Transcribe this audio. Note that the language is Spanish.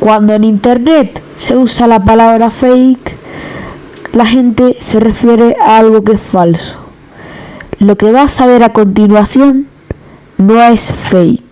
Cuando en internet se usa la palabra fake, la gente se refiere a algo que es falso. Lo que vas a ver a continuación no es fake.